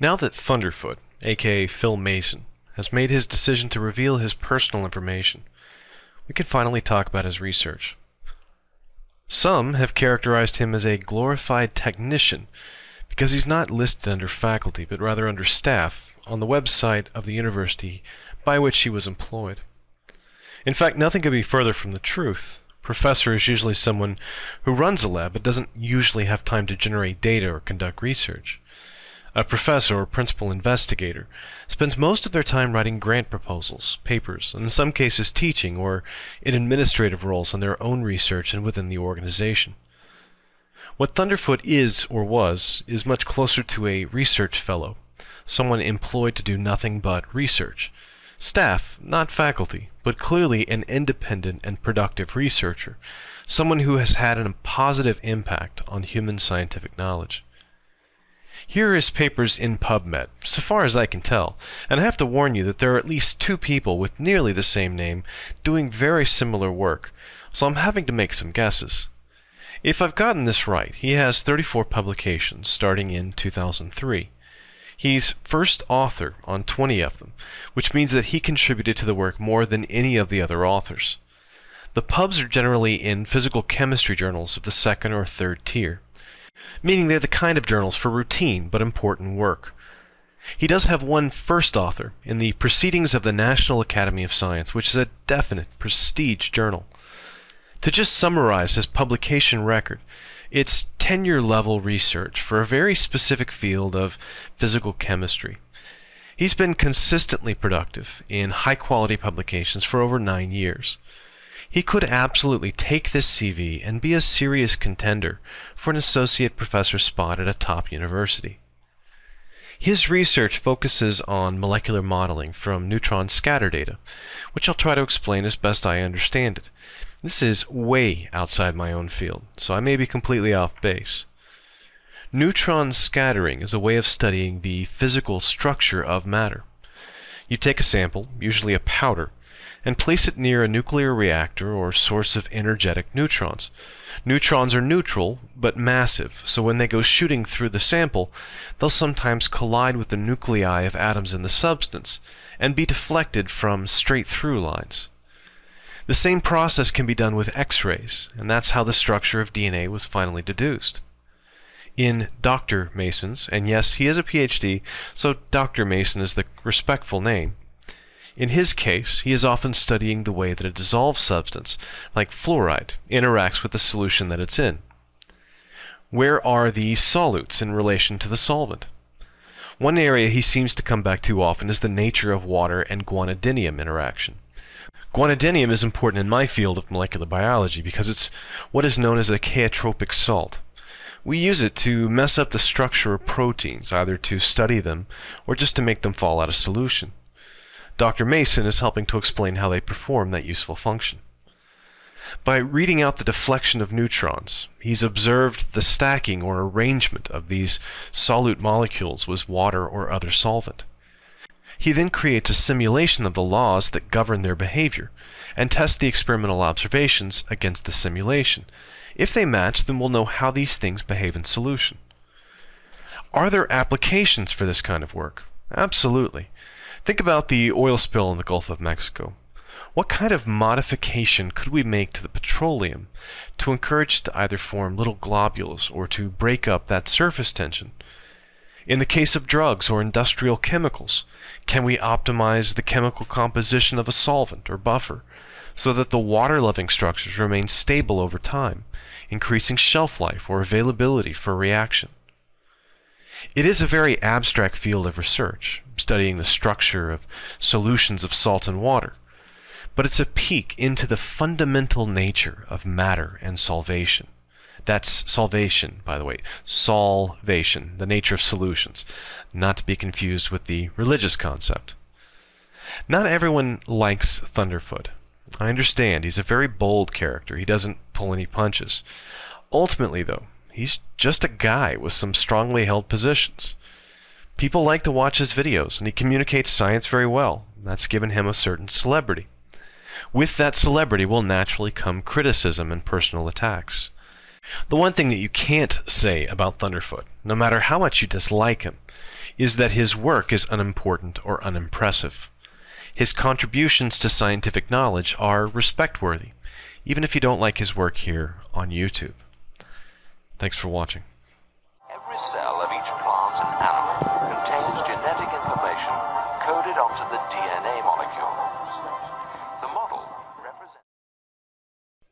Now that Thunderfoot, aka Phil Mason, has made his decision to reveal his personal information, we can finally talk about his research. Some have characterized him as a glorified technician because he's not listed under faculty but rather under staff on the website of the university by which he was employed. In fact, nothing could be further from the truth. Professor is usually someone who runs a lab but doesn't usually have time to generate data or conduct research. A professor or principal investigator spends most of their time writing grant proposals, papers, and in some cases teaching or in administrative roles on their own research and within the organization. What Thunderfoot is or was is much closer to a research fellow, someone employed to do nothing but research. Staff, not faculty, but clearly an independent and productive researcher, someone who has had a positive impact on human scientific knowledge. Here are his papers in PubMed, so far as I can tell, and I have to warn you that there are at least two people with nearly the same name doing very similar work, so I'm having to make some guesses. If I've gotten this right, he has 34 publications starting in 2003. He's first author on 20 of them, which means that he contributed to the work more than any of the other authors. The pubs are generally in physical chemistry journals of the second or third tier meaning they're the kind of journals for routine but important work. He does have one first author in the Proceedings of the National Academy of Science, which is a definite prestige journal. To just summarize his publication record, it's tenure level research for a very specific field of physical chemistry. He's been consistently productive in high quality publications for over nine years. He could absolutely take this CV and be a serious contender for an associate professor spot at a top university. His research focuses on molecular modeling from neutron scatter data, which I'll try to explain as best I understand it. This is way outside my own field, so I may be completely off base. Neutron scattering is a way of studying the physical structure of matter. You take a sample, usually a powder, and place it near a nuclear reactor or source of energetic neutrons. Neutrons are neutral, but massive, so when they go shooting through the sample, they'll sometimes collide with the nuclei of atoms in the substance, and be deflected from straight-through lines. The same process can be done with X-rays, and that's how the structure of DNA was finally deduced. In Dr. Mason's, and yes, he is a PhD, so Dr. Mason is the respectful name, in his case, he is often studying the way that a dissolved substance, like fluoride, interacts with the solution that it's in. Where are the solutes in relation to the solvent? One area he seems to come back to often is the nature of water and guanidinium interaction. Guanidinium is important in my field of molecular biology because it's what is known as a chaotropic salt. We use it to mess up the structure of proteins, either to study them or just to make them fall out of solution. Dr. Mason is helping to explain how they perform that useful function. By reading out the deflection of neutrons, he's observed the stacking or arrangement of these solute molecules with water or other solvent. He then creates a simulation of the laws that govern their behavior and tests the experimental observations against the simulation. If they match, then we'll know how these things behave in solution. Are there applications for this kind of work? Absolutely. Think about the oil spill in the Gulf of Mexico. What kind of modification could we make to the petroleum to encourage it to either form little globules or to break up that surface tension? In the case of drugs or industrial chemicals, can we optimize the chemical composition of a solvent or buffer so that the water-loving structures remain stable over time, increasing shelf life or availability for reaction? It is a very abstract field of research, studying the structure of solutions of salt and water, but it's a peek into the fundamental nature of matter and solvation. That's salvation, by the way. Solvation, the nature of solutions, not to be confused with the religious concept. Not everyone likes Thunderfoot. I understand, he's a very bold character. He doesn't pull any punches. Ultimately, though, he's just a guy with some strongly held positions. People like to watch his videos, and he communicates science very well. That's given him a certain celebrity. With that celebrity will naturally come criticism and personal attacks. The one thing that you can't say about Thunderfoot, no matter how much you dislike him, is that his work is unimportant or unimpressive. His contributions to scientific knowledge are respect-worthy, even if you don't like his work here on YouTube. Thanks for watching. Every cell of each plant and animal contains genetic information coded onto the DNA molecule.